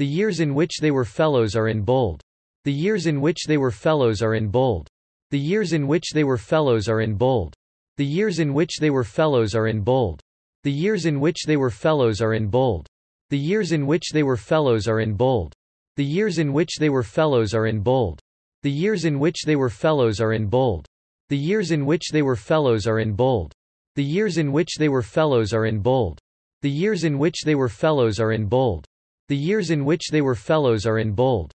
The years in which they were fellows are in bold. The years in which they were fellows are in bold. The years in which they were fellows are in bold. The years in which they were fellows are in bold. The years in which they were fellows are in bold. The years in which they were fellows are in bold. The years in which they were fellows are in bold. The years in which they were fellows are in bold. The years in which they were fellows are in bold. The years in which they were fellows are in bold. The years in which they were fellows are in bold. The years in which they were fellows are in bold.